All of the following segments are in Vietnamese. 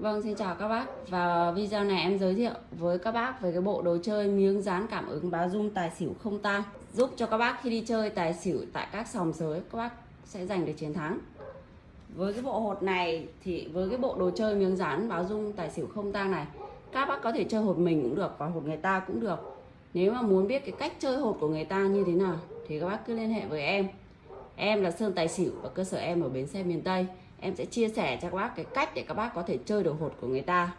Vâng, xin chào các bác. Và video này em giới thiệu với các bác về cái bộ đồ chơi miếng dán cảm ứng báo dung tài xỉu không tang giúp cho các bác khi đi chơi tài xỉu tại các sòng sới các bác sẽ giành được chiến thắng. Với cái bộ hột này thì với cái bộ đồ chơi miếng dán báo dung tài xỉu không tang này, các bác có thể chơi hột mình cũng được và hột người ta cũng được. Nếu mà muốn biết cái cách chơi hột của người ta như thế nào thì các bác cứ liên hệ với em. Em là Sơn Tài Xỉu và cơ sở em ở bến xe miền Tây em sẽ chia sẻ cho các bác cái cách để các bác có thể chơi được hột của người ta.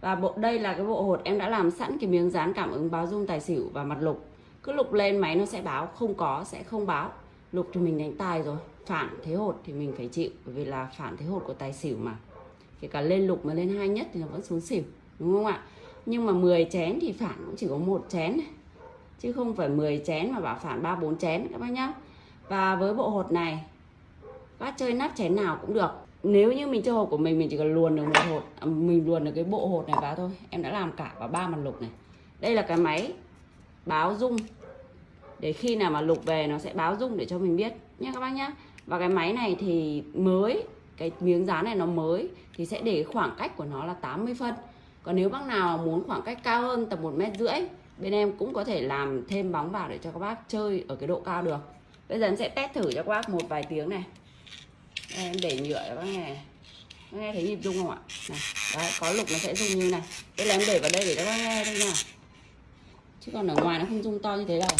Và bộ, đây là cái bộ hột em đã làm sẵn cái miếng dán cảm ứng báo dung tài xỉu và mặt lục. Cứ lục lên máy nó sẽ báo, không có sẽ không báo. Lục thì mình đánh tài rồi, phản thế hột thì mình phải chịu, bởi vì là phản thế hột của tài xỉu mà. Kể cả lên lục mà lên hai nhất thì nó vẫn xuống xỉu, đúng không ạ? Nhưng mà 10 chén thì phản cũng chỉ có một chén chứ không phải 10 chén mà bảo phản ba bốn chén, các bác nhá. Và với bộ hột này bác chơi nắp chén nào cũng được. Nếu như mình chơi hộp của mình mình chỉ cần luồn được một hột à, mình luồn được cái bộ hột này vào thôi. Em đã làm cả vào ba mặt lục này. Đây là cái máy báo rung. Để khi nào mà lục về, nó sẽ báo rung để cho mình biết. Nhé các bác nhá. Và cái máy này thì mới, cái miếng dán này nó mới, thì sẽ để khoảng cách của nó là 80 phân. Còn nếu bác nào muốn khoảng cách cao hơn tầm một mét rưỡi, bên em cũng có thể làm thêm bóng vào để cho các bác chơi ở cái độ cao được. Bây giờ em sẽ test thử cho các bác một vài tiếng này em để nhựa các nghe. Các nghe thấy nhịp rung không ạ? Này, đấy, có lục nó sẽ rung như này. Đây là em để vào đây để các bác nghe thôi nha chứ còn ở ngoài nó không rung to như thế đâu.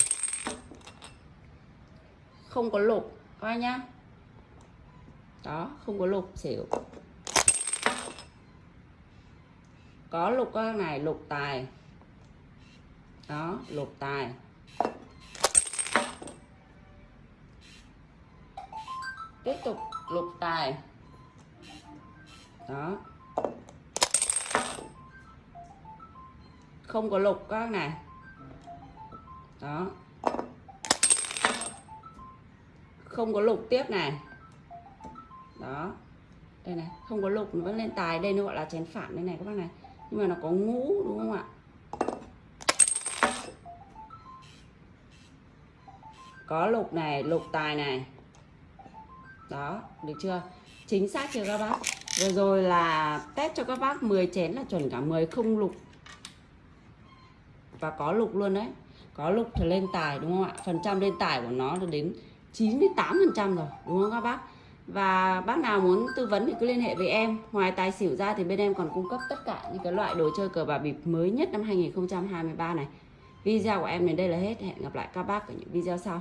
Không có lục, các bác nhá. Đó, không có lục, xỉu. Có lục các này, lục tài. Đó, lục tài. Tiếp tục lục tài. Đó. Không có lục các này. Đó. Không có lục tiếp này. Đó. Đây này, không có lục nó vẫn lên tài. Đây nó gọi là chén phản đây này các bác này. Nhưng mà nó có ngũ, đúng không ạ? Có lục này, lục tài này đó, được chưa? Chính xác chưa các bác? Vừa rồi là test cho các bác 10 chén là chuẩn cả 10 không lục. Và có lục luôn đấy. Có lục thì lên tài, đúng không ạ? Phần trăm lên tài của nó là đến 98 phần trăm rồi, đúng không các bác? Và bác nào muốn tư vấn thì cứ liên hệ với em. Ngoài tài xỉu ra thì bên em còn cung cấp tất cả những cái loại đồ chơi cờ bạc bịp mới nhất năm 2023 này. Video của em đến đây là hết. Hẹn gặp lại các bác ở những video sau.